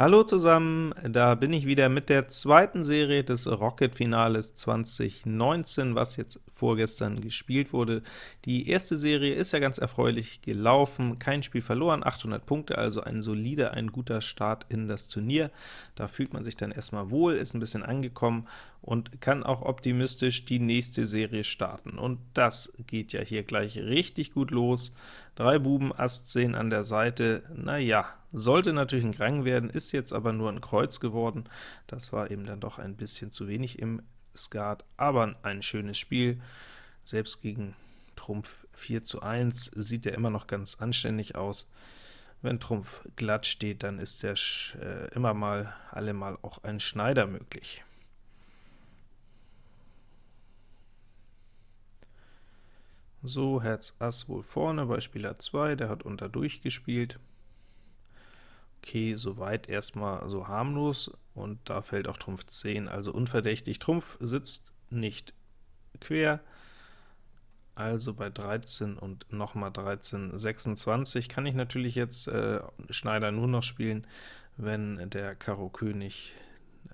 Hallo zusammen, da bin ich wieder mit der zweiten Serie des Rocket-Finales 2019, was jetzt vorgestern gespielt wurde. Die erste Serie ist ja ganz erfreulich gelaufen, kein Spiel verloren, 800 Punkte, also ein solider, ein guter Start in das Turnier. Da fühlt man sich dann erstmal wohl, ist ein bisschen angekommen und kann auch optimistisch die nächste Serie starten. Und das geht ja hier gleich richtig gut los. Drei Buben, Ass 10 an der Seite, naja, sollte natürlich ein Grang werden, ist jetzt aber nur ein Kreuz geworden. Das war eben dann doch ein bisschen zu wenig im Skat, aber ein schönes Spiel. Selbst gegen Trumpf 4 zu 1 sieht er immer noch ganz anständig aus. Wenn Trumpf glatt steht, dann ist der äh, immer mal, allemal auch ein Schneider möglich. So, Herz Ass wohl vorne bei Spieler 2, der hat unter durchgespielt. Okay, soweit erstmal so harmlos, und da fällt auch Trumpf 10, also unverdächtig. Trumpf sitzt nicht quer, also bei 13 und nochmal 13, 26 kann ich natürlich jetzt äh, Schneider nur noch spielen, wenn der Karo König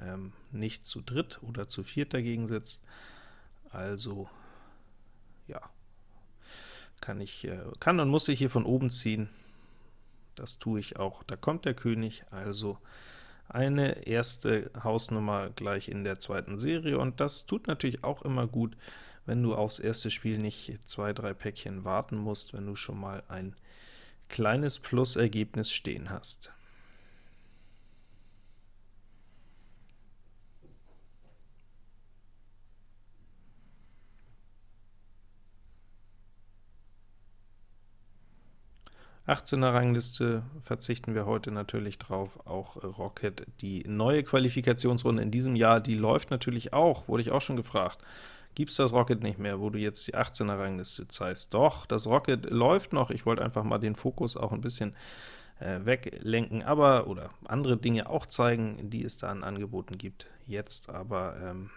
ähm, nicht zu dritt oder zu viert dagegen sitzt. Also, ja, kann ich, äh, kann und muss ich hier von oben ziehen. Das tue ich auch. Da kommt der König, also eine erste Hausnummer gleich in der zweiten Serie, und das tut natürlich auch immer gut, wenn du aufs erste Spiel nicht zwei, drei Päckchen warten musst, wenn du schon mal ein kleines Plusergebnis stehen hast. 18er Rangliste verzichten wir heute natürlich drauf, auch Rocket. Die neue Qualifikationsrunde in diesem Jahr, die läuft natürlich auch, wurde ich auch schon gefragt. Gibt es das Rocket nicht mehr, wo du jetzt die 18er Rangliste zeigst? Doch, das Rocket läuft noch, ich wollte einfach mal den Fokus auch ein bisschen äh, weglenken, aber oder andere Dinge auch zeigen, die es da an Angeboten gibt. Jetzt aber ähm,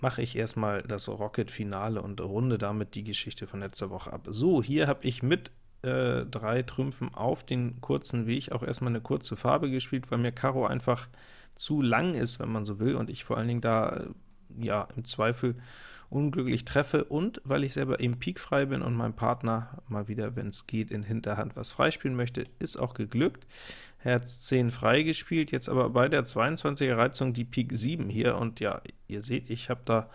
mache ich erstmal das Rocket-Finale und runde damit die Geschichte von letzter Woche ab. So, hier habe ich mit äh, drei Trümpfen auf den kurzen Weg auch erstmal eine kurze Farbe gespielt, weil mir Karo einfach zu lang ist, wenn man so will, und ich vor allen Dingen da äh, ja im Zweifel unglücklich treffe und weil ich selber eben pikfrei bin und mein Partner mal wieder, wenn es geht, in Hinterhand was freispielen möchte, ist auch geglückt. Herz 10 freigespielt, jetzt aber bei der 22er Reizung die Pik 7 hier, und ja, ihr seht, ich habe da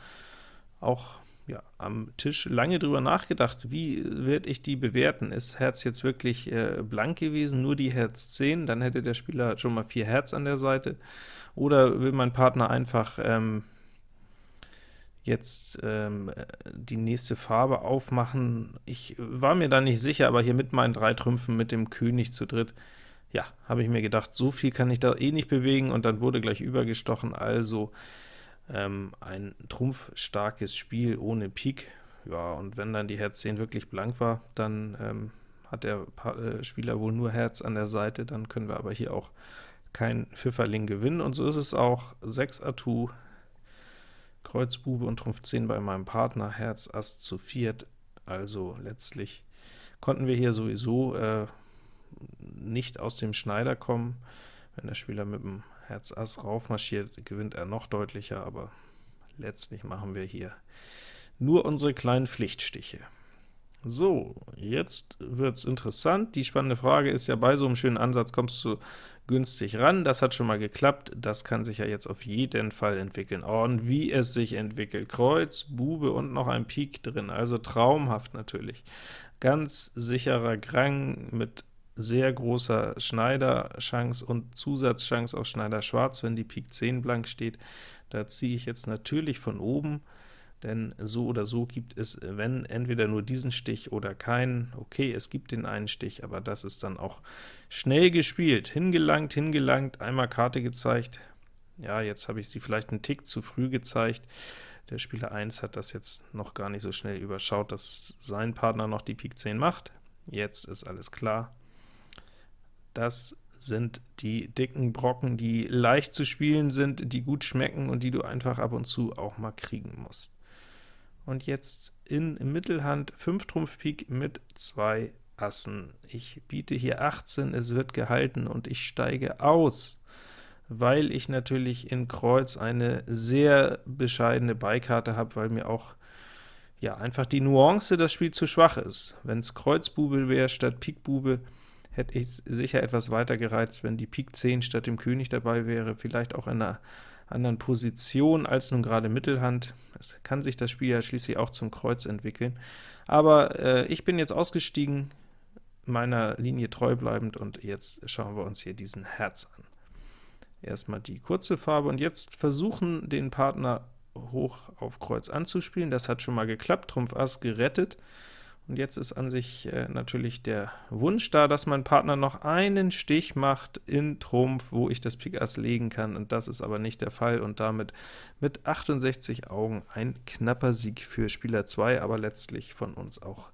auch ja, am Tisch lange drüber nachgedacht, wie werde ich die bewerten? Ist Herz jetzt wirklich äh, blank gewesen, nur die Herz 10, dann hätte der Spieler schon mal 4 Herz an der Seite, oder will mein Partner einfach ähm, jetzt ähm, die nächste Farbe aufmachen. Ich war mir da nicht sicher, aber hier mit meinen drei Trümpfen mit dem König zu dritt, ja, habe ich mir gedacht, so viel kann ich da eh nicht bewegen, und dann wurde gleich übergestochen, also ähm, ein trumpfstarkes Spiel ohne Pik. Ja, und wenn dann die Herz 10 wirklich blank war, dann ähm, hat der pa äh, Spieler wohl nur Herz an der Seite, dann können wir aber hier auch kein Pfifferling gewinnen, und so ist es auch. 6 Atout, Kreuz, Bube und Trumpf 10 bei meinem Partner, Herz, Ass zu viert, also letztlich konnten wir hier sowieso äh, nicht aus dem Schneider kommen. Wenn der Spieler mit dem Herz Ass raufmarschiert, gewinnt er noch deutlicher, aber letztlich machen wir hier nur unsere kleinen Pflichtstiche. So, jetzt wird's interessant. Die spannende Frage ist ja, bei so einem schönen Ansatz kommst du günstig ran. Das hat schon mal geklappt. Das kann sich ja jetzt auf jeden Fall entwickeln. Oh, und wie es sich entwickelt. Kreuz, Bube und noch ein Pik drin, also traumhaft natürlich. Ganz sicherer Grang mit sehr großer Schneider-Chance und Zusatzchance auf Schneider Schwarz, wenn die Pik 10 blank steht. Da ziehe ich jetzt natürlich von oben denn so oder so gibt es, wenn, entweder nur diesen Stich oder keinen. Okay, es gibt den einen Stich, aber das ist dann auch schnell gespielt. Hingelangt, hingelangt, einmal Karte gezeigt. Ja, jetzt habe ich sie vielleicht einen Tick zu früh gezeigt. Der Spieler 1 hat das jetzt noch gar nicht so schnell überschaut, dass sein Partner noch die Pik 10 macht. Jetzt ist alles klar. Das sind die dicken Brocken, die leicht zu spielen sind, die gut schmecken und die du einfach ab und zu auch mal kriegen musst und jetzt in Mittelhand 5 Trumpf Pik mit 2 Assen. Ich biete hier 18, es wird gehalten und ich steige aus, weil ich natürlich in Kreuz eine sehr bescheidene Beikarte habe, weil mir auch ja einfach die Nuance das Spiel zu schwach ist. Wenn es Kreuzbube wäre statt Pikbube, hätte ich sicher etwas weiter gereizt, wenn die Pik 10 statt dem König dabei wäre, vielleicht auch in einer anderen Position als nun gerade Mittelhand. Es kann sich das Spiel ja schließlich auch zum Kreuz entwickeln. Aber äh, ich bin jetzt ausgestiegen, meiner Linie treu bleibend, und jetzt schauen wir uns hier diesen Herz an. Erstmal die kurze Farbe, und jetzt versuchen, den Partner hoch auf Kreuz anzuspielen. Das hat schon mal geklappt, Trumpf Ass gerettet. Und jetzt ist an sich äh, natürlich der Wunsch da, dass mein Partner noch einen Stich macht in Trumpf, wo ich das Pik Ass legen kann, und das ist aber nicht der Fall, und damit mit 68 Augen ein knapper Sieg für Spieler 2, aber letztlich von uns auch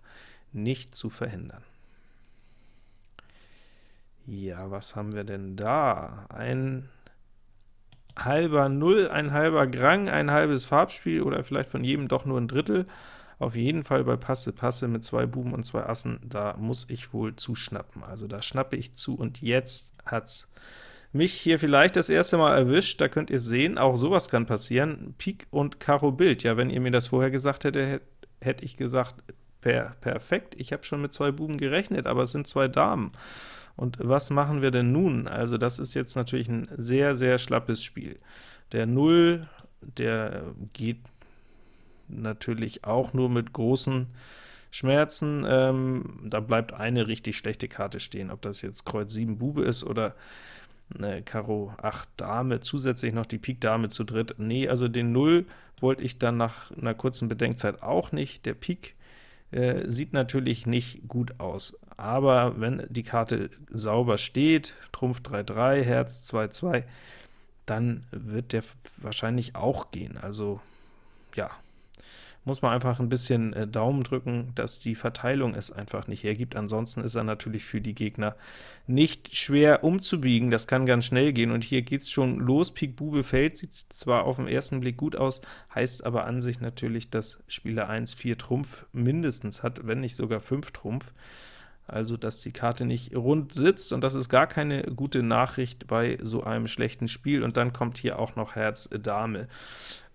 nicht zu verhindern. Ja, was haben wir denn da? Ein halber Null, ein halber Grang, ein halbes Farbspiel, oder vielleicht von jedem doch nur ein Drittel. Auf jeden Fall bei Passe Passe mit zwei Buben und zwei Assen, da muss ich wohl zuschnappen. Also da schnappe ich zu, und jetzt hat's mich hier vielleicht das erste Mal erwischt. Da könnt ihr sehen, auch sowas kann passieren. Pik und Karo Bild. Ja, wenn ihr mir das vorher gesagt hättet, hätte ich gesagt, per perfekt, ich habe schon mit zwei Buben gerechnet, aber es sind zwei Damen. Und was machen wir denn nun? Also das ist jetzt natürlich ein sehr, sehr schlappes Spiel. Der 0, der geht natürlich auch nur mit großen Schmerzen. Ähm, da bleibt eine richtig schlechte Karte stehen, ob das jetzt Kreuz 7 Bube ist oder ne, Karo 8 Dame, zusätzlich noch die Pik Dame zu dritt. Nee, also den 0 wollte ich dann nach einer kurzen Bedenkzeit auch nicht. Der Pik äh, sieht natürlich nicht gut aus, aber wenn die Karte sauber steht, Trumpf 3-3, Herz 2-2, dann wird der wahrscheinlich auch gehen. Also ja, muss man einfach ein bisschen äh, Daumen drücken, dass die Verteilung es einfach nicht hergibt. Ansonsten ist er natürlich für die Gegner nicht schwer umzubiegen. Das kann ganz schnell gehen, und hier geht es schon los. Pik Bube fällt, sieht zwar auf den ersten Blick gut aus, heißt aber an sich natürlich, dass Spieler 1 4 Trumpf mindestens hat, wenn nicht sogar 5 Trumpf also dass die Karte nicht rund sitzt, und das ist gar keine gute Nachricht bei so einem schlechten Spiel. Und dann kommt hier auch noch Herz Dame,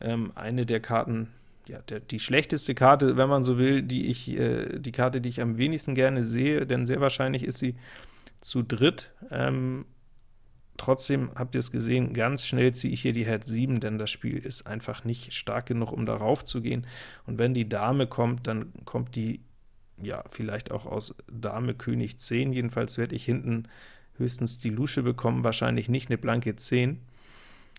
ähm, eine der Karten, ja, der, die schlechteste Karte, wenn man so will, die ich, äh, die Karte, die ich am wenigsten gerne sehe, denn sehr wahrscheinlich ist sie zu dritt. Ähm, trotzdem habt ihr es gesehen, ganz schnell ziehe ich hier die Herz 7, denn das Spiel ist einfach nicht stark genug, um darauf zu gehen. Und wenn die Dame kommt, dann kommt die ja vielleicht auch aus Dame König 10, jedenfalls werde ich hinten höchstens die Lusche bekommen, wahrscheinlich nicht eine blanke 10.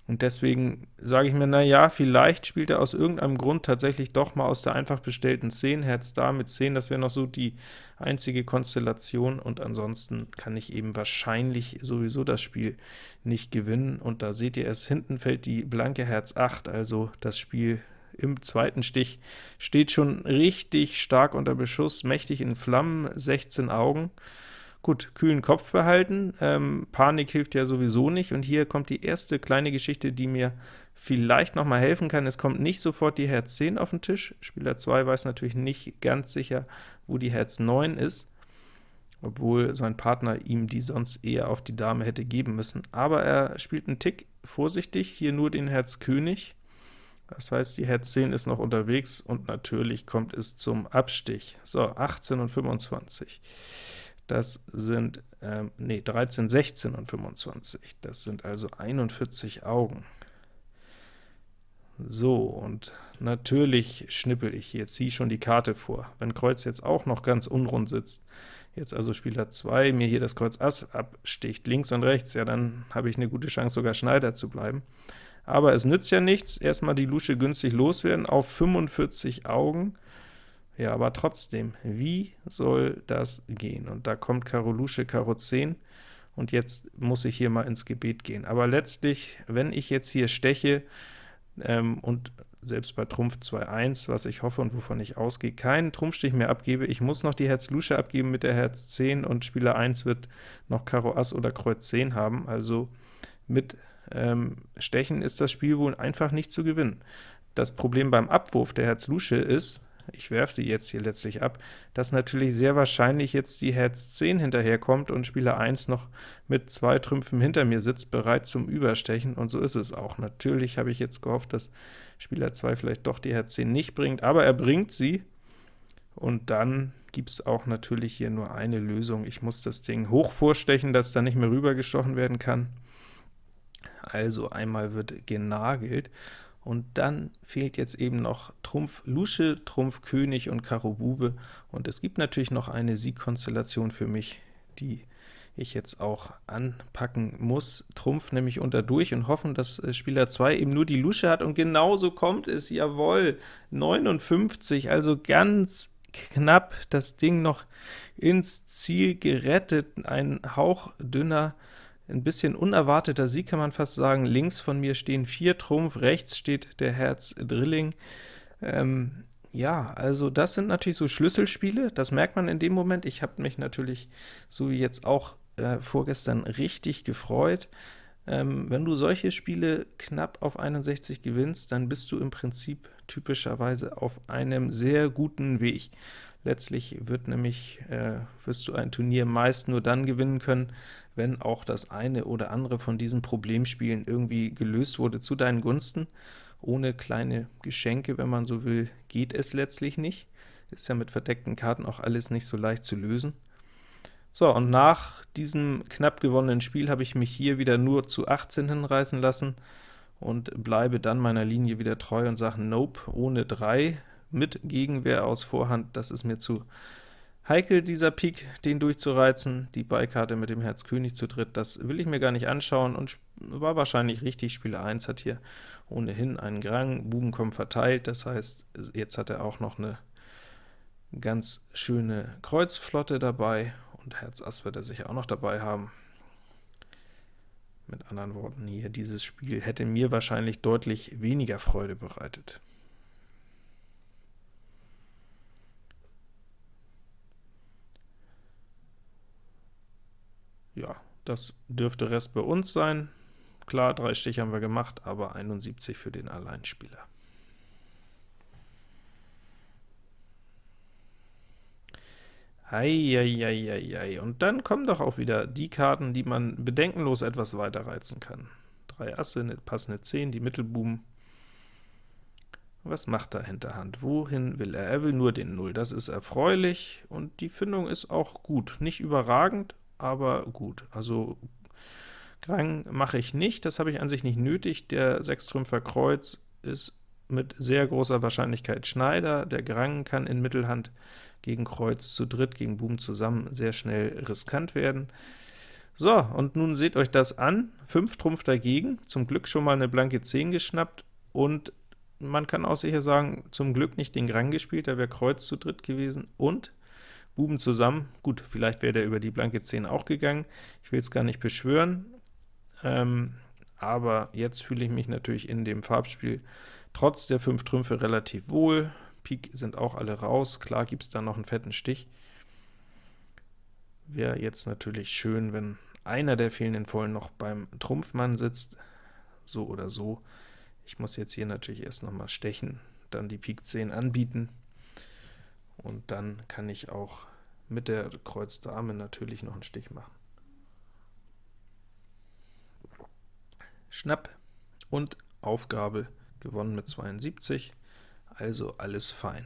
Und deswegen sage ich mir, na ja, vielleicht spielt er aus irgendeinem Grund tatsächlich doch mal aus der einfach bestellten 10, Herz da mit 10, das wäre noch so die einzige Konstellation, und ansonsten kann ich eben wahrscheinlich sowieso das Spiel nicht gewinnen. Und da seht ihr es, hinten fällt die blanke Herz 8, also das Spiel im zweiten Stich steht schon richtig stark unter Beschuss, mächtig in Flammen, 16 Augen. Gut, kühlen Kopf behalten, ähm, Panik hilft ja sowieso nicht, und hier kommt die erste kleine Geschichte, die mir vielleicht noch mal helfen kann. Es kommt nicht sofort die Herz 10 auf den Tisch, Spieler 2 weiß natürlich nicht ganz sicher, wo die Herz 9 ist, obwohl sein Partner ihm die sonst eher auf die Dame hätte geben müssen. Aber er spielt einen Tick vorsichtig, hier nur den Herz König, das heißt, die Herz 10 ist noch unterwegs, und natürlich kommt es zum Abstich. So, 18 und 25. Das sind, ähm, nee, 13, 16 und 25. Das sind also 41 Augen. So, und natürlich schnippel ich hier, ziehe schon die Karte vor. Wenn Kreuz jetzt auch noch ganz unrund sitzt, jetzt also Spieler 2 mir hier das Kreuz Ass absticht, links und rechts, ja, dann habe ich eine gute Chance, sogar Schneider zu bleiben. Aber es nützt ja nichts, erstmal die Lusche günstig loswerden auf 45 Augen. Ja, aber trotzdem, wie soll das gehen? Und da kommt Karo Lusche, Karo 10, und jetzt muss ich hier mal ins Gebet gehen. Aber letztlich, wenn ich jetzt hier steche, ähm, und selbst bei Trumpf 2-1, was ich hoffe und wovon ich ausgehe, keinen Trumpfstich mehr abgebe, ich muss noch die Herz Lusche abgeben mit der Herz 10, und Spieler 1 wird noch Karo Ass oder Kreuz 10 haben, also mit ähm, Stechen ist das Spiel wohl einfach nicht zu gewinnen. Das Problem beim Abwurf der Herz Lusche ist, ich werfe sie jetzt hier letztlich ab, dass natürlich sehr wahrscheinlich jetzt die Herz 10 hinterherkommt und Spieler 1 noch mit zwei Trümpfen hinter mir sitzt, bereit zum Überstechen, und so ist es auch. Natürlich habe ich jetzt gehofft, dass Spieler 2 vielleicht doch die Herz 10 nicht bringt, aber er bringt sie, und dann gibt es auch natürlich hier nur eine Lösung. Ich muss das Ding hoch vorstechen, dass da nicht mehr rübergestochen werden kann. Also einmal wird genagelt, und dann fehlt jetzt eben noch Trumpf Lusche, Trumpf König und Karo Bube, und es gibt natürlich noch eine Siegkonstellation für mich, die ich jetzt auch anpacken muss. Trumpf nämlich unter durch und hoffen, dass äh, Spieler 2 eben nur die Lusche hat, und genauso kommt es, jawohl, 59, also ganz knapp das Ding noch ins Ziel gerettet, ein hauchdünner ein bisschen unerwarteter Sieg, kann man fast sagen. Links von mir stehen vier Trumpf, rechts steht der Herz Drilling. Ähm, ja, also das sind natürlich so Schlüsselspiele, das merkt man in dem Moment. Ich habe mich natürlich, so wie jetzt auch äh, vorgestern, richtig gefreut. Ähm, wenn du solche Spiele knapp auf 61 gewinnst, dann bist du im Prinzip typischerweise auf einem sehr guten Weg. Letztlich wird nämlich, äh, wirst du ein Turnier meist nur dann gewinnen können, wenn auch das eine oder andere von diesen Problemspielen irgendwie gelöst wurde zu deinen Gunsten. Ohne kleine Geschenke, wenn man so will, geht es letztlich nicht. Ist ja mit verdeckten Karten auch alles nicht so leicht zu lösen. So, und nach diesem knapp gewonnenen Spiel habe ich mich hier wieder nur zu 18 hinreißen lassen und bleibe dann meiner Linie wieder treu und sage Nope, ohne 3 mit Gegenwehr aus Vorhand, das ist mir zu heikel, dieser Pik, den durchzureizen. Die Beikarte mit dem Herz König zu dritt, das will ich mir gar nicht anschauen und war wahrscheinlich richtig. Spieler 1 hat hier ohnehin einen Grang, Buben kommen verteilt, das heißt, jetzt hat er auch noch eine ganz schöne Kreuzflotte dabei, und Herz Ass wird er sicher auch noch dabei haben. Mit anderen Worten, hier dieses Spiel hätte mir wahrscheinlich deutlich weniger Freude bereitet. Ja, das dürfte Rest bei uns sein. Klar, drei Stiche haben wir gemacht, aber 71 für den Alleinspieler. Eieieiei, und dann kommen doch auch wieder die Karten, die man bedenkenlos etwas weiter reizen kann. Drei Asse, eine passende 10, die Mittelbuben. Was macht er Hinterhand? Wohin will er? Er will nur den 0. Das ist erfreulich, und die Findung ist auch gut. Nicht überragend, aber gut. Also Grang mache ich nicht, das habe ich an sich nicht nötig. Der Sechstrümpfer Kreuz ist mit sehr großer Wahrscheinlichkeit Schneider. Der Grang kann in Mittelhand gegen Kreuz zu dritt, gegen Buben zusammen sehr schnell riskant werden. So, und nun seht euch das an. 5 Trumpf dagegen, zum Glück schon mal eine blanke 10 geschnappt, und man kann auch sicher sagen, zum Glück nicht den Grang gespielt, da wäre Kreuz zu dritt gewesen, und Buben zusammen. Gut, vielleicht wäre der über die blanke 10 auch gegangen. Ich will es gar nicht beschwören, ähm, aber jetzt fühle ich mich natürlich in dem Farbspiel trotz der 5 Trümpfe relativ wohl. Pik sind auch alle raus, klar gibt es da noch einen fetten Stich. Wäre jetzt natürlich schön, wenn einer der fehlenden Vollen noch beim Trumpfmann sitzt, so oder so. Ich muss jetzt hier natürlich erst noch mal stechen, dann die Pik 10 anbieten, und dann kann ich auch mit der Kreuz Dame natürlich noch einen Stich machen. Schnapp und Aufgabe gewonnen mit 72, also alles fein.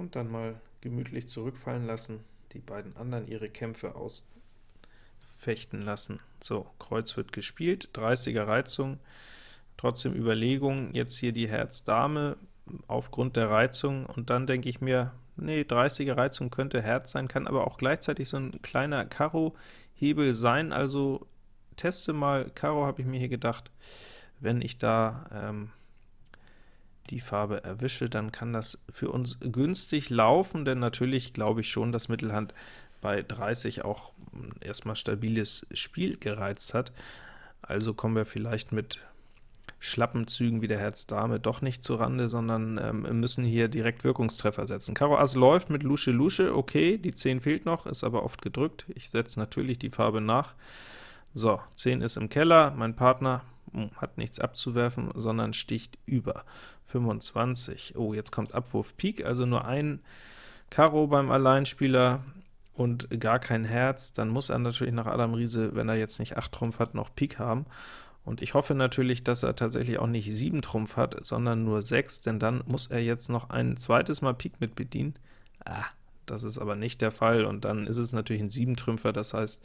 und dann mal gemütlich zurückfallen lassen, die beiden anderen ihre Kämpfe ausfechten lassen. So, Kreuz wird gespielt, 30er Reizung, trotzdem Überlegung, jetzt hier die Herz-Dame aufgrund der Reizung, und dann denke ich mir, nee, 30er Reizung könnte Herz sein, kann aber auch gleichzeitig so ein kleiner Karo-Hebel sein, also teste mal. Karo, habe ich mir hier gedacht, wenn ich da ähm, die Farbe erwische, dann kann das für uns günstig laufen, denn natürlich glaube ich schon, dass Mittelhand bei 30 auch erstmal stabiles Spiel gereizt hat. Also kommen wir vielleicht mit schlappen Zügen wie der Herz Dame doch nicht zu Rande, sondern ähm, müssen hier direkt Wirkungstreffer setzen. Karo Ass läuft mit Lusche Lusche, okay, die 10 fehlt noch, ist aber oft gedrückt. Ich setze natürlich die Farbe nach. So, 10 ist im Keller, mein Partner hm, hat nichts abzuwerfen, sondern sticht über. 25, oh, jetzt kommt Abwurf Pik, also nur ein Karo beim Alleinspieler und gar kein Herz, dann muss er natürlich nach Adam Riese, wenn er jetzt nicht 8 Trumpf hat, noch Pik haben. Und ich hoffe natürlich, dass er tatsächlich auch nicht 7 Trumpf hat, sondern nur 6, denn dann muss er jetzt noch ein zweites Mal Pik mit bedienen. Ah, das ist aber nicht der Fall, und dann ist es natürlich ein 7-Trümpfer, das heißt,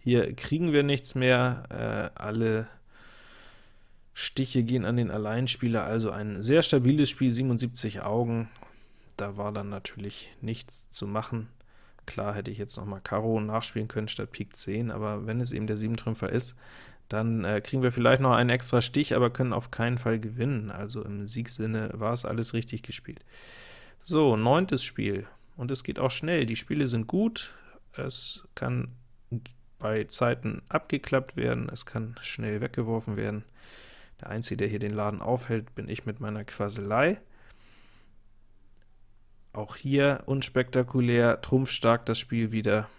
hier kriegen wir nichts mehr, äh, alle Stiche gehen an den Alleinspieler, also ein sehr stabiles Spiel, 77 Augen, da war dann natürlich nichts zu machen. Klar hätte ich jetzt noch mal Karo nachspielen können statt Pik 10, aber wenn es eben der 7-Trümpfer ist, dann äh, kriegen wir vielleicht noch einen extra Stich, aber können auf keinen Fall gewinnen. Also im Siegsinne war es alles richtig gespielt. So, neuntes Spiel, und es geht auch schnell. Die Spiele sind gut, es kann bei Zeiten abgeklappt werden, es kann schnell weggeworfen werden. Der Einzige, der hier den Laden aufhält, bin ich mit meiner Quaselei. Auch hier unspektakulär, trumpfstark das Spiel wieder.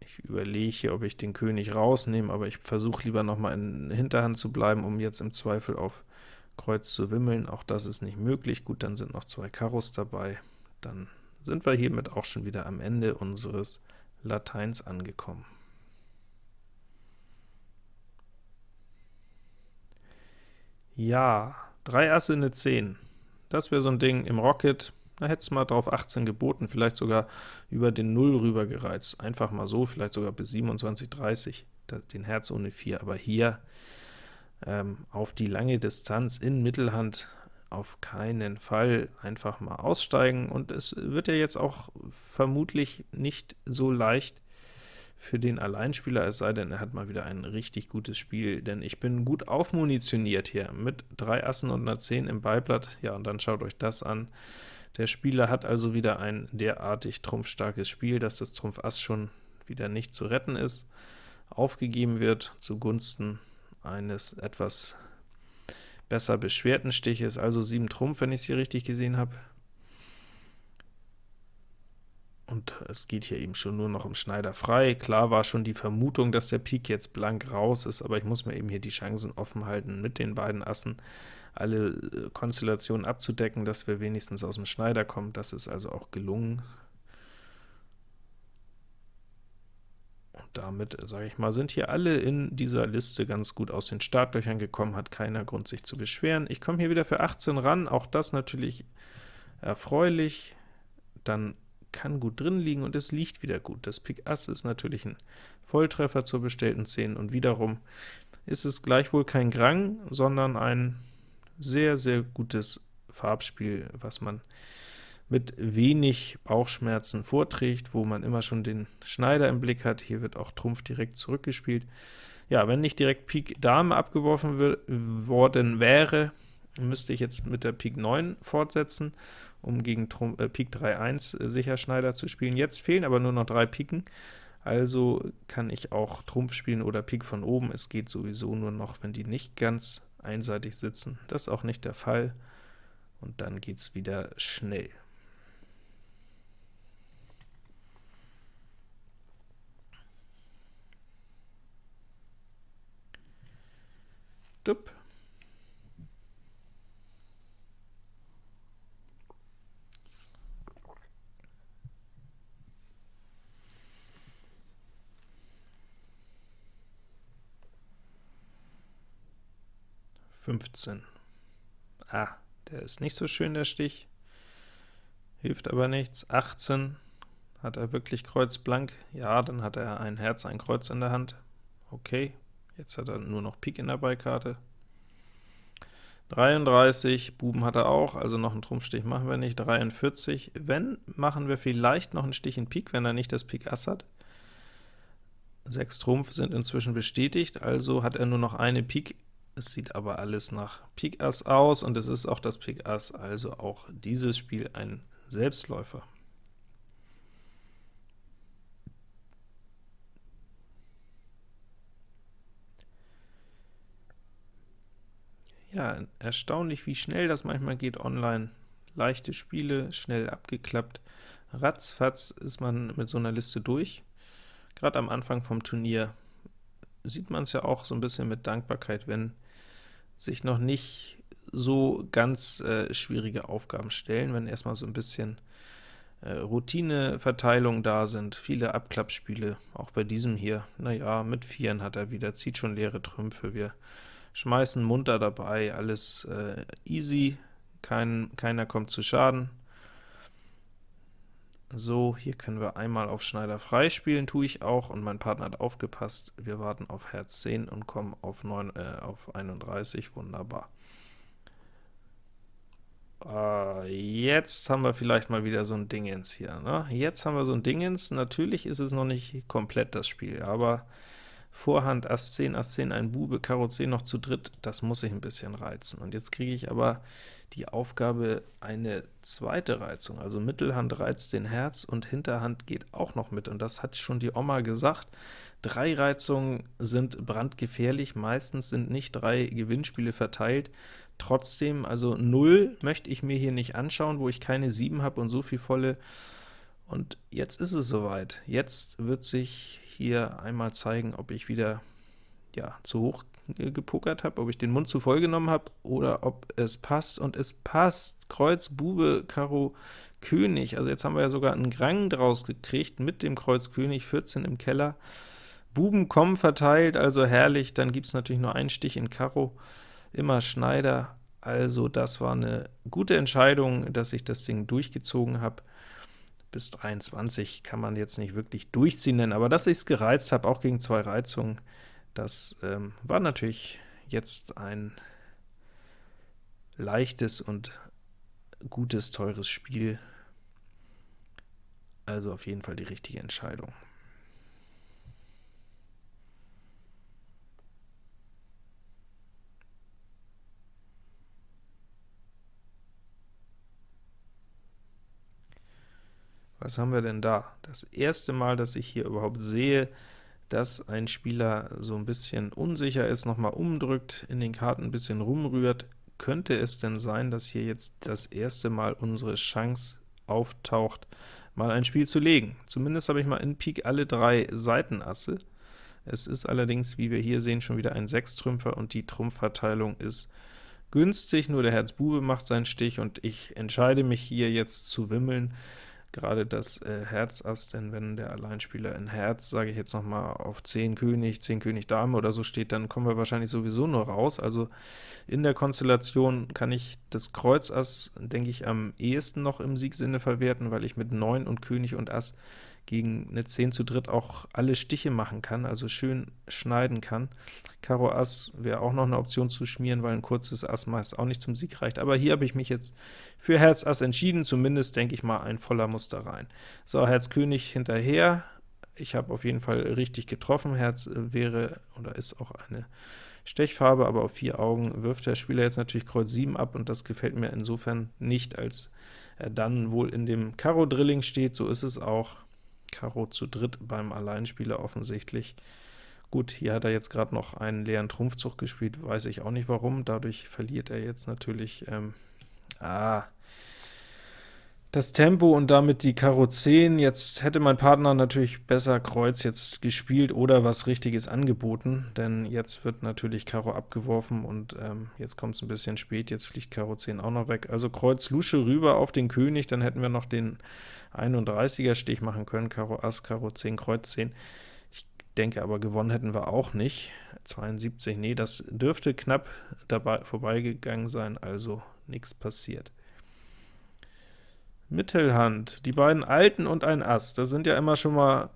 Ich überlege hier, ob ich den König rausnehme, aber ich versuche lieber noch mal in Hinterhand zu bleiben, um jetzt im Zweifel auf Kreuz zu wimmeln. Auch das ist nicht möglich. Gut, dann sind noch zwei Karos dabei. Dann sind wir hiermit auch schon wieder am Ende unseres Lateins angekommen. Ja, drei Asse, eine 10. Das wäre so ein Ding im Rocket, da hätte es mal drauf 18 geboten, vielleicht sogar über den 0 rüber gereizt. Einfach mal so, vielleicht sogar bis 27, 30, den Herz ohne 4. Aber hier ähm, auf die lange Distanz in Mittelhand auf keinen Fall einfach mal aussteigen, und es wird ja jetzt auch vermutlich nicht so leicht, für den Alleinspieler, es sei denn, er hat mal wieder ein richtig gutes Spiel, denn ich bin gut aufmunitioniert hier, mit drei Assen und einer 10 im Beiblatt, ja, und dann schaut euch das an. Der Spieler hat also wieder ein derartig trumpfstarkes Spiel, dass das Trumpf Ass schon wieder nicht zu retten ist, aufgegeben wird zugunsten eines etwas besser beschwerten Stiches, also 7 Trumpf, wenn ich es hier richtig gesehen habe. Und es geht hier eben schon nur noch um Schneider frei. Klar war schon die Vermutung, dass der Pik jetzt blank raus ist, aber ich muss mir eben hier die Chancen offen halten, mit den beiden Assen alle äh, Konstellationen abzudecken, dass wir wenigstens aus dem Schneider kommen. Das ist also auch gelungen. Und damit, sage ich mal, sind hier alle in dieser Liste ganz gut aus den Startlöchern gekommen, hat keiner Grund, sich zu beschweren. Ich komme hier wieder für 18 ran, auch das natürlich erfreulich. Dann kann gut drin liegen und es liegt wieder gut. Das Pik Ass ist natürlich ein Volltreffer zur bestellten 10 und wiederum ist es gleichwohl kein Grang, sondern ein sehr, sehr gutes Farbspiel, was man mit wenig Bauchschmerzen vorträgt, wo man immer schon den Schneider im Blick hat. Hier wird auch Trumpf direkt zurückgespielt. Ja, wenn nicht direkt Pik Dame abgeworfen worden wäre, müsste ich jetzt mit der Pik 9 fortsetzen um gegen Trump, äh, Pik 3-1 äh, sicher Schneider zu spielen. Jetzt fehlen aber nur noch drei Piken, also kann ich auch Trumpf spielen oder Pik von oben. Es geht sowieso nur noch, wenn die nicht ganz einseitig sitzen. Das ist auch nicht der Fall, und dann geht es wieder schnell. Dupp. 15. Ah, der ist nicht so schön, der Stich. Hilft aber nichts. 18. Hat er wirklich Kreuz blank? Ja, dann hat er ein Herz, ein Kreuz in der Hand. Okay, jetzt hat er nur noch Pik in der Beikarte. 33, Buben hat er auch, also noch einen Trumpfstich machen wir nicht. 43, wenn, machen wir vielleicht noch einen Stich in Pik, wenn er nicht das Pik Ass hat. 6 Trumpf sind inzwischen bestätigt, also hat er nur noch eine Pik es sieht aber alles nach Pik Ass aus, und es ist auch das Pik Ass, also auch dieses Spiel ein Selbstläufer. ja, erstaunlich, wie schnell das manchmal geht online. Leichte Spiele, schnell abgeklappt. Ratzfatz ist man mit so einer Liste durch. Gerade am Anfang vom Turnier sieht man es ja auch so ein bisschen mit Dankbarkeit, wenn sich noch nicht so ganz äh, schwierige Aufgaben stellen, wenn erstmal so ein bisschen äh, Routineverteilung da sind, viele Abklappspiele, auch bei diesem hier, naja, mit Vieren hat er wieder, zieht schon leere Trümpfe, wir schmeißen munter dabei, alles äh, easy, kein, keiner kommt zu Schaden. So, hier können wir einmal auf Schneider frei spielen, tue ich auch, und mein Partner hat aufgepasst, wir warten auf Herz 10 und kommen auf, 9, äh, auf 31, wunderbar. Äh, jetzt haben wir vielleicht mal wieder so ein Dingens hier. Ne? Jetzt haben wir so ein Dingens. Natürlich ist es noch nicht komplett das Spiel, aber Vorhand Ass 10, Ass 10, ein Bube, Karo 10 noch zu dritt, das muss ich ein bisschen reizen. Und jetzt kriege ich aber die Aufgabe, eine zweite Reizung, also Mittelhand reizt den Herz und Hinterhand geht auch noch mit, und das hat schon die Oma gesagt. Drei Reizungen sind brandgefährlich, meistens sind nicht drei Gewinnspiele verteilt, trotzdem, also 0 möchte ich mir hier nicht anschauen, wo ich keine 7 habe und so viel volle, und jetzt ist es soweit. Jetzt wird sich hier einmal zeigen, ob ich wieder ja, zu hoch gepokert habe, ob ich den Mund zu voll genommen habe, oder ob es passt, und es passt. Kreuz, Bube, Karo, König, also jetzt haben wir ja sogar einen Grang draus gekriegt mit dem Kreuz König, 14 im Keller. Buben kommen verteilt, also herrlich, dann gibt es natürlich nur einen Stich in Karo, immer Schneider, also das war eine gute Entscheidung, dass ich das Ding durchgezogen habe bis 23 kann man jetzt nicht wirklich durchziehen nennen, aber dass ich es gereizt habe, auch gegen zwei Reizungen, das ähm, war natürlich jetzt ein leichtes und gutes, teures Spiel, also auf jeden Fall die richtige Entscheidung. Was haben wir denn da? Das erste Mal, dass ich hier überhaupt sehe, dass ein Spieler so ein bisschen unsicher ist, nochmal umdrückt, in den Karten ein bisschen rumrührt. Könnte es denn sein, dass hier jetzt das erste Mal unsere Chance auftaucht, mal ein Spiel zu legen? Zumindest habe ich mal in Pik alle drei Seitenasse. Es ist allerdings, wie wir hier sehen, schon wieder ein Sechstrümpfer, und die Trumpfverteilung ist günstig, nur der Herz Bube macht seinen Stich, und ich entscheide mich hier jetzt zu wimmeln gerade das äh, Herz Ass, denn wenn der Alleinspieler in Herz, sage ich jetzt noch mal, auf 10 König, 10 König Dame oder so steht, dann kommen wir wahrscheinlich sowieso nur raus. Also in der Konstellation kann ich das Kreuz Ass, denke ich, am ehesten noch im Siegsinne verwerten, weil ich mit 9 und König und Ass gegen eine 10 zu dritt auch alle Stiche machen kann, also schön schneiden kann. Karo Ass wäre auch noch eine Option zu schmieren, weil ein kurzes Ass meist auch nicht zum Sieg reicht, aber hier habe ich mich jetzt für Herz Ass entschieden, zumindest denke ich mal ein voller Muster rein. So, Herz König hinterher, ich habe auf jeden Fall richtig getroffen, Herz wäre oder ist auch eine Stechfarbe, aber auf vier Augen wirft der Spieler jetzt natürlich Kreuz 7 ab, und das gefällt mir insofern nicht, als er dann wohl in dem Karo-Drilling steht, so ist es auch. Karo zu dritt beim Alleinspieler offensichtlich. Gut, hier hat er jetzt gerade noch einen leeren Trumpfzug gespielt, weiß ich auch nicht warum, dadurch verliert er jetzt natürlich ähm, ah, das Tempo und damit die Karo 10. Jetzt hätte mein Partner natürlich besser Kreuz jetzt gespielt oder was Richtiges angeboten, denn jetzt wird natürlich Karo abgeworfen und ähm, jetzt kommt es ein bisschen spät, jetzt fliegt Karo 10 auch noch weg. Also Kreuz Lusche rüber auf den König, dann hätten wir noch den 31er Stich machen können, Karo Ass, Karo 10, Kreuz 10. Ich denke aber, gewonnen hätten wir auch nicht. 72, nee, das dürfte knapp dabei vorbeigegangen sein, also nichts passiert. Mittelhand, die beiden Alten und ein Ass, das sind ja immer schon mal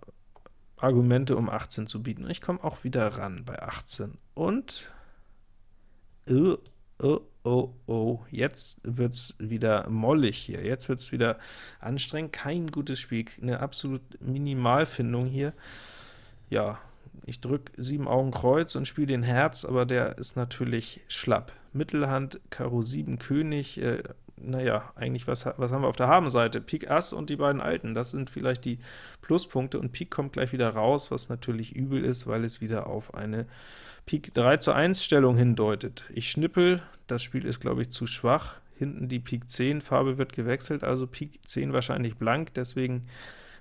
Argumente, um 18 zu bieten. Ich komme auch wieder ran bei 18. Und, oh, oh, oh, oh, jetzt wird es wieder mollig hier, jetzt wird es wieder anstrengend, kein gutes Spiel, eine absolut Minimalfindung hier. Ja, ich drücke 7 Augen Kreuz und spiele den Herz, aber der ist natürlich schlapp. Mittelhand, Karo 7 König, äh, naja, eigentlich was, was haben wir auf der Habenseite? Pik Ass und die beiden Alten, das sind vielleicht die Pluspunkte, und Pik kommt gleich wieder raus, was natürlich übel ist, weil es wieder auf eine Pik 3 zu 1 Stellung hindeutet. Ich schnippel, das Spiel ist, glaube ich, zu schwach, hinten die Pik 10, Farbe wird gewechselt, also Pik 10 wahrscheinlich blank, deswegen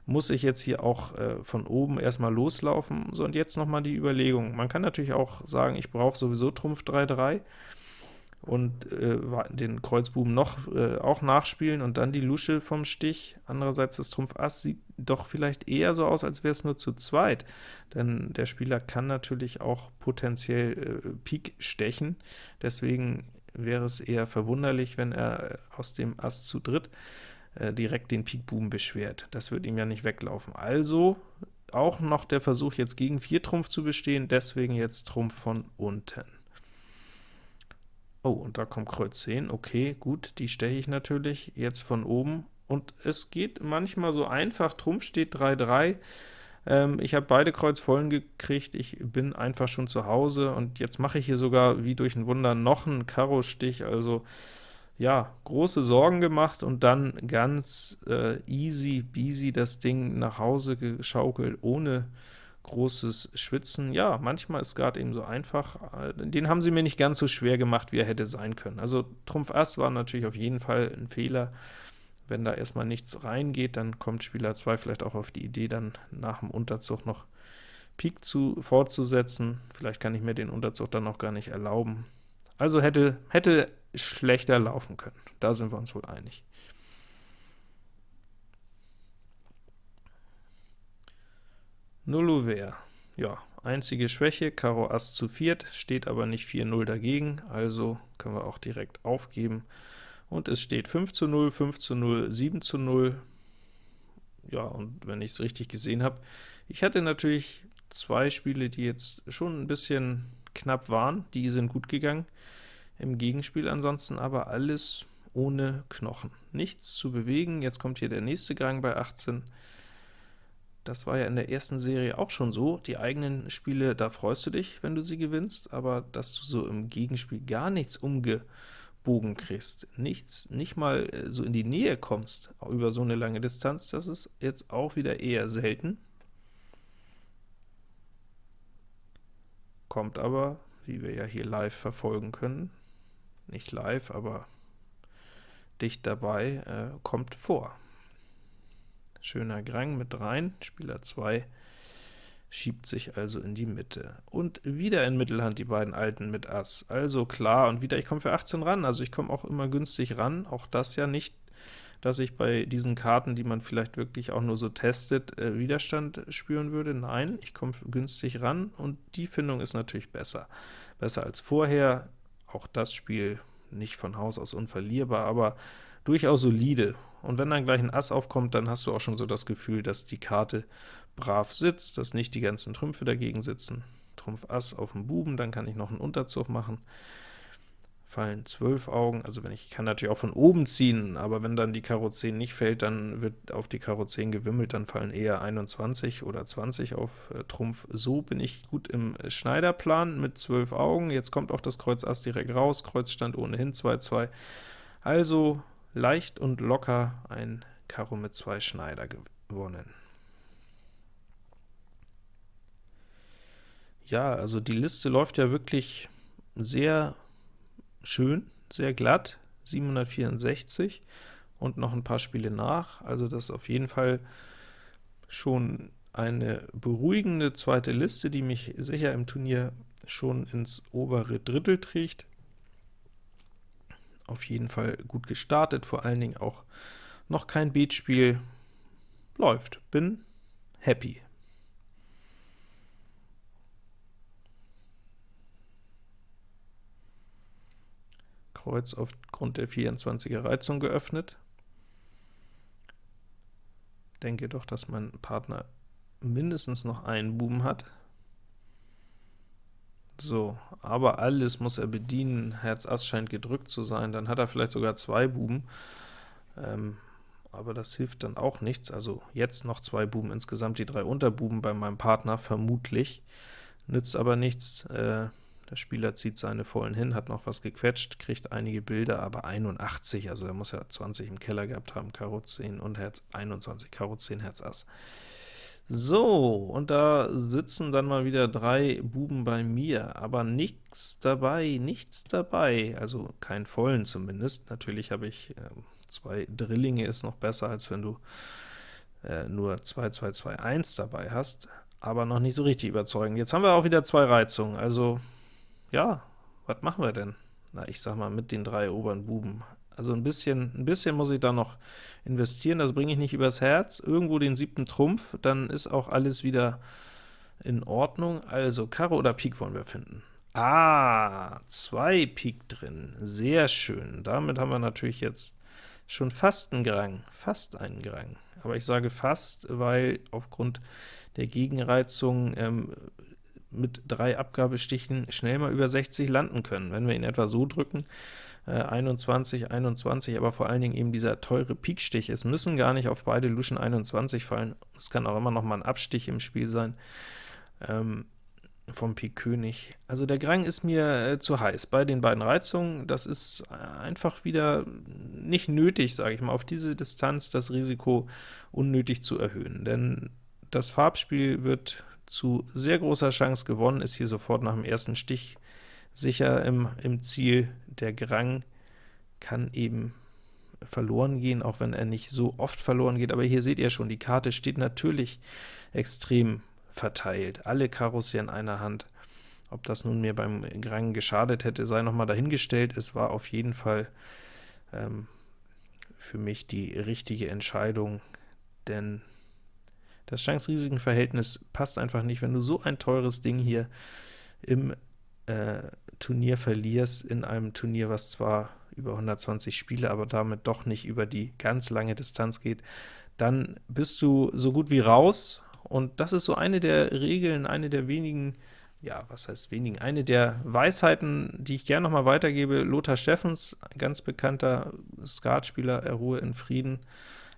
muss ich jetzt hier auch äh, von oben erstmal loslaufen. So, und jetzt nochmal die Überlegung. Man kann natürlich auch sagen, ich brauche sowieso Trumpf 3-3, und äh, den Kreuzbuben noch äh, auch nachspielen und dann die Lusche vom Stich. Andererseits das Trumpf Ass sieht doch vielleicht eher so aus, als wäre es nur zu zweit, denn der Spieler kann natürlich auch potenziell äh, Pik stechen, deswegen wäre es eher verwunderlich, wenn er aus dem Ass zu dritt äh, direkt den Pikbuben beschwert. Das wird ihm ja nicht weglaufen. Also auch noch der Versuch, jetzt gegen 4 Trumpf zu bestehen, deswegen jetzt Trumpf von unten. Oh, und da kommt Kreuz 10, okay, gut, die steche ich natürlich jetzt von oben, und es geht manchmal so einfach, Trumpf steht 3-3, ähm, ich habe beide Kreuz vollen gekriegt, ich bin einfach schon zu Hause, und jetzt mache ich hier sogar wie durch ein Wunder noch einen Karo-Stich, also ja, große Sorgen gemacht und dann ganz äh, easy beasy das Ding nach Hause geschaukelt, ohne großes Schwitzen. Ja, manchmal ist gerade eben so einfach. Den haben sie mir nicht ganz so schwer gemacht, wie er hätte sein können. Also Trumpf Ass war natürlich auf jeden Fall ein Fehler. Wenn da erstmal nichts reingeht, dann kommt Spieler 2 vielleicht auch auf die Idee, dann nach dem Unterzug noch Pik zu, fortzusetzen. Vielleicht kann ich mir den Unterzug dann noch gar nicht erlauben. Also hätte, hätte schlechter laufen können. Da sind wir uns wohl einig. Nullouvert. Ja, einzige Schwäche, Karo Ass zu viert, steht aber nicht 4-0 dagegen, also können wir auch direkt aufgeben. Und es steht 5 zu 0, 5 zu 0, 7 zu 0. Ja, und wenn ich es richtig gesehen habe, ich hatte natürlich zwei Spiele, die jetzt schon ein bisschen knapp waren, die sind gut gegangen im Gegenspiel ansonsten, aber alles ohne Knochen. Nichts zu bewegen, jetzt kommt hier der nächste Gang bei 18, das war ja in der ersten Serie auch schon so. Die eigenen Spiele, da freust du dich, wenn du sie gewinnst, aber dass du so im Gegenspiel gar nichts umgebogen kriegst, nichts, nicht mal äh, so in die Nähe kommst über so eine lange Distanz, das ist jetzt auch wieder eher selten. Kommt aber, wie wir ja hier live verfolgen können, nicht live, aber dicht dabei, äh, kommt vor. Schöner Grang mit rein, Spieler 2 schiebt sich also in die Mitte. Und wieder in Mittelhand die beiden Alten mit Ass. Also klar, und wieder, ich komme für 18 ran, also ich komme auch immer günstig ran, auch das ja nicht, dass ich bei diesen Karten, die man vielleicht wirklich auch nur so testet, äh, Widerstand spüren würde. Nein, ich komme günstig ran, und die Findung ist natürlich besser. Besser als vorher, auch das Spiel nicht von Haus aus unverlierbar, aber durchaus solide. Und wenn dann gleich ein Ass aufkommt, dann hast du auch schon so das Gefühl, dass die Karte brav sitzt, dass nicht die ganzen Trümpfe dagegen sitzen. Trumpf Ass auf dem Buben, dann kann ich noch einen Unterzug machen. Fallen 12 Augen, also wenn ich kann natürlich auch von oben ziehen, aber wenn dann die Karo 10 nicht fällt, dann wird auf die Karo 10 gewimmelt, dann fallen eher 21 oder 20 auf äh, Trumpf. So bin ich gut im Schneiderplan mit 12 Augen. Jetzt kommt auch das Kreuz Ass direkt raus, Kreuz stand ohnehin 2-2. Also leicht und locker ein Karo mit zwei Schneider gewonnen. Ja, also die Liste läuft ja wirklich sehr schön, sehr glatt, 764 und noch ein paar Spiele nach, also das ist auf jeden Fall schon eine beruhigende zweite Liste, die mich sicher im Turnier schon ins obere Drittel trägt auf jeden Fall gut gestartet, vor allen Dingen auch noch kein Beatspiel. Läuft, bin happy. Kreuz aufgrund der 24er Reizung geöffnet. Denke doch, dass mein Partner mindestens noch einen Buben hat. So, aber alles muss er bedienen, Herz Ass scheint gedrückt zu sein, dann hat er vielleicht sogar zwei Buben, ähm, aber das hilft dann auch nichts, also jetzt noch zwei Buben, insgesamt die drei Unterbuben bei meinem Partner vermutlich, nützt aber nichts, äh, Der Spieler zieht seine vollen hin, hat noch was gequetscht, kriegt einige Bilder, aber 81, also er muss ja 20 im Keller gehabt haben, Karo 10 und Herz 21, Karo 10, Herz Ass. So, und da sitzen dann mal wieder drei Buben bei mir, aber nichts dabei, nichts dabei, also kein vollen zumindest. Natürlich habe ich äh, zwei Drillinge, ist noch besser, als wenn du äh, nur 2, 2, 2, 1 dabei hast, aber noch nicht so richtig überzeugend. Jetzt haben wir auch wieder zwei Reizungen, also ja, was machen wir denn? Na, ich sag mal, mit den drei oberen Buben. Also ein bisschen, ein bisschen muss ich da noch investieren, das bringe ich nicht übers Herz. Irgendwo den siebten Trumpf, dann ist auch alles wieder in Ordnung. Also Karo oder Pik wollen wir finden. Ah, zwei Pik drin, sehr schön. Damit haben wir natürlich jetzt schon fast einen Grang, fast einen Grang. Aber ich sage fast, weil aufgrund der Gegenreizung ähm, mit drei Abgabestichen schnell mal über 60 landen können. Wenn wir ihn etwa so drücken, äh, 21, 21, aber vor allen Dingen eben dieser teure Pikstich. Es müssen gar nicht auf beide Luschen 21 fallen, es kann auch immer noch mal ein Abstich im Spiel sein. Ähm, vom Pik König. Also der Grang ist mir äh, zu heiß bei den beiden Reizungen. Das ist einfach wieder nicht nötig, sage ich mal, auf diese Distanz das Risiko unnötig zu erhöhen. Denn das Farbspiel wird zu sehr großer Chance gewonnen, ist hier sofort nach dem ersten Stich sicher im, im Ziel. Der Grang kann eben verloren gehen, auch wenn er nicht so oft verloren geht, aber hier seht ihr schon, die Karte steht natürlich extrem verteilt. Alle Karos hier in einer Hand. Ob das nun mir beim Grang geschadet hätte, sei nochmal dahingestellt. Es war auf jeden Fall ähm, für mich die richtige Entscheidung, denn das Chance-Risiken-Verhältnis passt einfach nicht, wenn du so ein teures Ding hier im äh, Turnier verlierst, in einem Turnier, was zwar über 120 Spiele, aber damit doch nicht über die ganz lange Distanz geht, dann bist du so gut wie raus und das ist so eine der Regeln, eine der wenigen, ja, was heißt wenigen, eine der Weisheiten, die ich gerne noch mal weitergebe. Lothar Steffens, ganz bekannter Skatspieler, er ruhe in Frieden,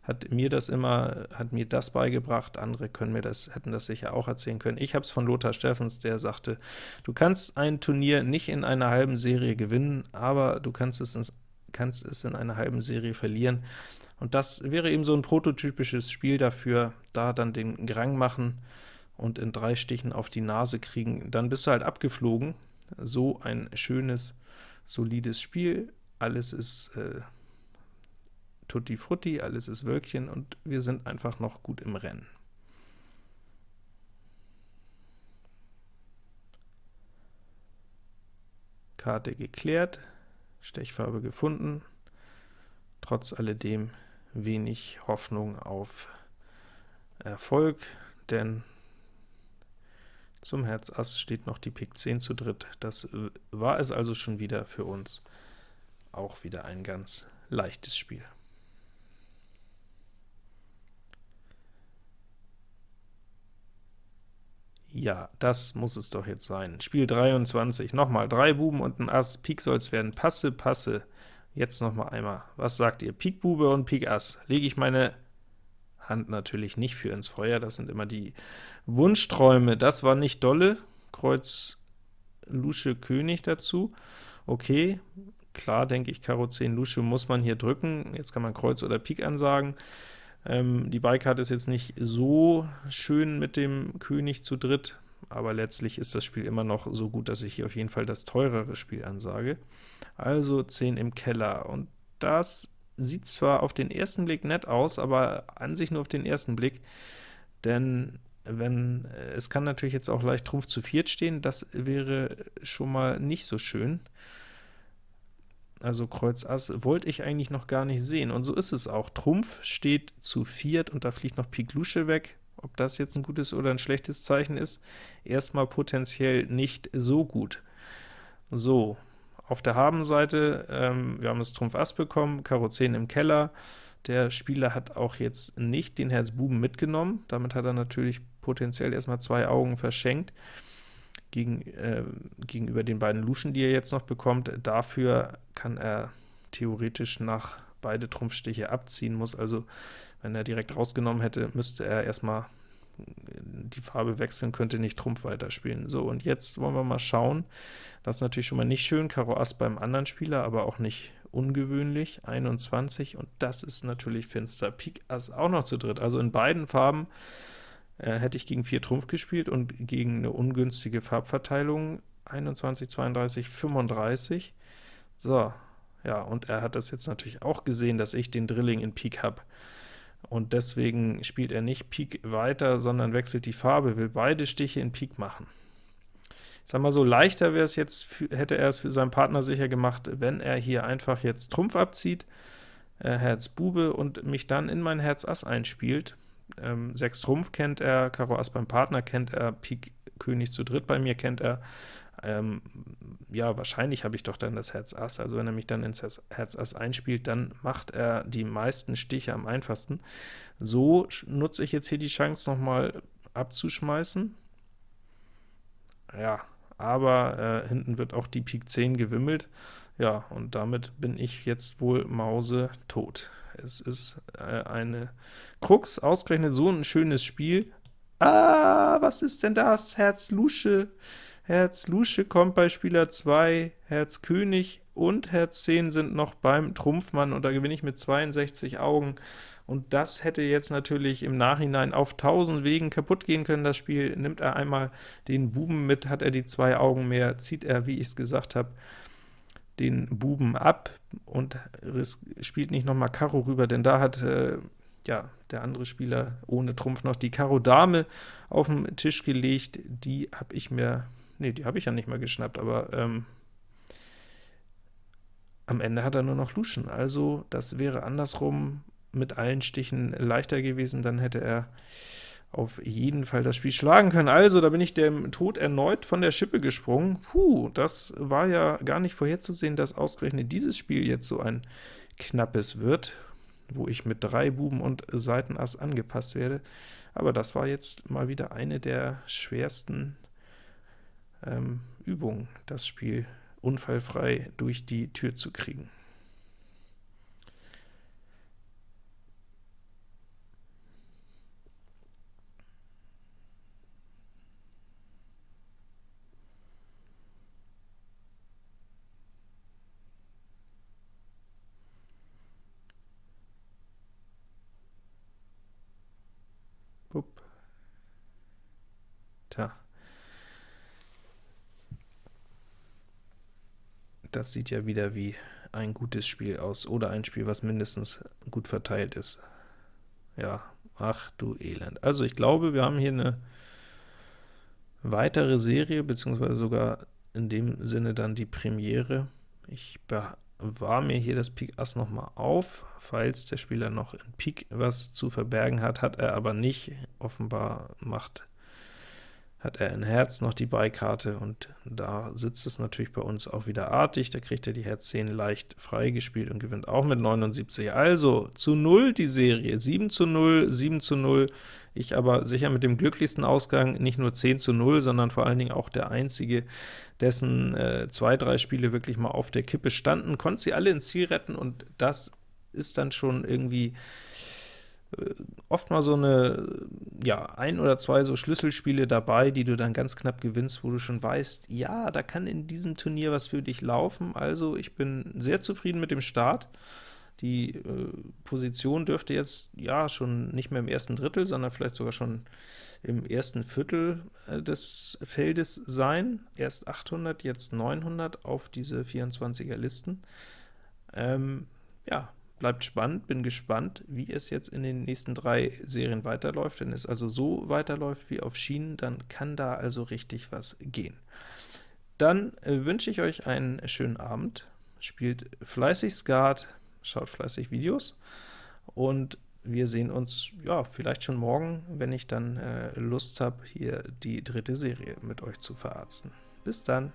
hat mir das immer, hat mir das beigebracht, andere können mir das, hätten das sicher auch erzählen können. Ich habe es von Lothar Steffens, der sagte, du kannst ein Turnier nicht in einer halben Serie gewinnen, aber du kannst es in, kannst es in einer halben Serie verlieren. Und das wäre eben so ein prototypisches Spiel dafür, da dann den Grang machen und in drei Stichen auf die Nase kriegen, dann bist du halt abgeflogen. So ein schönes, solides Spiel, alles ist äh, tutti frutti, alles ist Wölkchen und wir sind einfach noch gut im Rennen. Karte geklärt, Stechfarbe gefunden, trotz alledem wenig Hoffnung auf Erfolg, denn zum Herz Ass steht noch die Pik 10 zu dritt. Das war es also schon wieder für uns. Auch wieder ein ganz leichtes Spiel. Ja, das muss es doch jetzt sein. Spiel 23, nochmal drei Buben und ein Ass, Pik soll es werden, passe, passe, Jetzt noch mal einmal. Was sagt ihr? Pik Bube und Pik Ass. Lege ich meine Hand natürlich nicht für ins Feuer, das sind immer die Wunschträume. Das war nicht dolle. Kreuz Lusche König dazu. Okay, klar denke ich, Karo 10 Lusche muss man hier drücken. Jetzt kann man Kreuz oder Pik ansagen. Ähm, die Beikarte ist jetzt nicht so schön mit dem König zu dritt, aber letztlich ist das Spiel immer noch so gut, dass ich hier auf jeden Fall das teurere Spiel ansage also 10 im Keller. Und das sieht zwar auf den ersten Blick nett aus, aber an sich nur auf den ersten Blick, denn wenn es kann natürlich jetzt auch leicht Trumpf zu viert stehen, das wäre schon mal nicht so schön. Also Kreuz Ass wollte ich eigentlich noch gar nicht sehen, und so ist es auch. Trumpf steht zu viert, und da fliegt noch Pik Lusche weg. Ob das jetzt ein gutes oder ein schlechtes Zeichen ist, erstmal potenziell nicht so gut. So, auf der Habenseite, ähm, wir haben das Trumpf Ass bekommen, Karo 10 im Keller. Der Spieler hat auch jetzt nicht den Herz Buben mitgenommen, damit hat er natürlich potenziell erstmal zwei Augen verschenkt gegen, äh, gegenüber den beiden Luschen, die er jetzt noch bekommt. Dafür kann er theoretisch nach beide Trumpfstiche abziehen, muss also, wenn er direkt rausgenommen hätte, müsste er erstmal die Farbe wechseln, könnte nicht Trumpf weiterspielen. So, und jetzt wollen wir mal schauen. Das ist natürlich schon mal nicht schön, Karo Ass beim anderen Spieler, aber auch nicht ungewöhnlich, 21, und das ist natürlich finster. Pik Ass auch noch zu dritt, also in beiden Farben äh, hätte ich gegen 4 Trumpf gespielt und gegen eine ungünstige Farbverteilung 21, 32, 35. So, ja, und er hat das jetzt natürlich auch gesehen, dass ich den Drilling in Pik habe. Und deswegen spielt er nicht Pik weiter, sondern wechselt die Farbe, will beide Stiche in Pik machen. Ich sag mal so, leichter wäre es jetzt, hätte er es für seinen Partner sicher gemacht, wenn er hier einfach jetzt Trumpf abzieht, äh, Herz Bube und mich dann in mein Herz Ass einspielt. Ähm, 6 Trumpf kennt er, Karo Ass beim Partner kennt er, Pik König zu dritt bei mir kennt er, ähm, ja, wahrscheinlich habe ich doch dann das Herz Ass, also wenn er mich dann ins Herz Ass einspielt, dann macht er die meisten Stiche am einfachsten. So nutze ich jetzt hier die Chance, nochmal abzuschmeißen. Ja, aber äh, hinten wird auch die Pik 10 gewimmelt. Ja, und damit bin ich jetzt wohl Mause tot. Es ist äh, eine Krux, ausgerechnet so ein schönes Spiel. Ah, was ist denn das? Herz Lusche. Herz Lusche kommt bei Spieler 2, Herz König und Herz 10 sind noch beim Trumpfmann, und da gewinne ich mit 62 Augen. Und das hätte jetzt natürlich im Nachhinein auf tausend Wegen kaputt gehen können, das Spiel. Nimmt er einmal den Buben mit, hat er die zwei Augen mehr, zieht er, wie ich es gesagt habe, den Buben ab und spielt nicht nochmal Karo rüber, denn da hat äh, ja, der andere Spieler ohne Trumpf noch die Karo Dame auf den Tisch gelegt, die habe ich mir Ne, die habe ich ja nicht mal geschnappt, aber ähm, am Ende hat er nur noch Luschen. Also das wäre andersrum mit allen Stichen leichter gewesen, dann hätte er auf jeden Fall das Spiel schlagen können. Also, da bin ich dem Tod erneut von der Schippe gesprungen. Puh, das war ja gar nicht vorherzusehen, dass ausgerechnet dieses Spiel jetzt so ein knappes wird, wo ich mit drei Buben und Seitenass angepasst werde. Aber das war jetzt mal wieder eine der schwersten ähm, Übung, das Spiel unfallfrei durch die Tür zu kriegen. Tja. Das sieht ja wieder wie ein gutes Spiel aus, oder ein Spiel, was mindestens gut verteilt ist. Ja, ach du Elend. Also ich glaube, wir haben hier eine weitere Serie, beziehungsweise sogar in dem Sinne dann die Premiere. Ich bewahre mir hier das Pik Ass nochmal auf, falls der Spieler noch in Pik was zu verbergen hat, hat er aber nicht. Offenbar macht hat er in Herz noch die Beikarte, und da sitzt es natürlich bei uns auch wieder artig, da kriegt er die Herz 10 leicht freigespielt und gewinnt auch mit 79. Also zu 0 die Serie, 7 zu 0, 7 zu 0, ich aber sicher mit dem glücklichsten Ausgang, nicht nur 10 zu 0, sondern vor allen Dingen auch der einzige, dessen äh, zwei, drei Spiele wirklich mal auf der Kippe standen, konnte sie alle ins Ziel retten, und das ist dann schon irgendwie oft mal so eine, ja, ein oder zwei so Schlüsselspiele dabei, die du dann ganz knapp gewinnst, wo du schon weißt, ja, da kann in diesem Turnier was für dich laufen. Also ich bin sehr zufrieden mit dem Start. Die äh, Position dürfte jetzt ja schon nicht mehr im ersten Drittel, sondern vielleicht sogar schon im ersten Viertel äh, des Feldes sein. Erst 800, jetzt 900 auf diese 24er Listen. Ähm, ja, Bleibt spannend, bin gespannt, wie es jetzt in den nächsten drei Serien weiterläuft. Wenn es also so weiterläuft wie auf Schienen, dann kann da also richtig was gehen. Dann äh, wünsche ich euch einen schönen Abend, spielt fleißig Skat, schaut fleißig Videos, und wir sehen uns ja vielleicht schon morgen, wenn ich dann äh, Lust habe, hier die dritte Serie mit euch zu verarzten. Bis dann!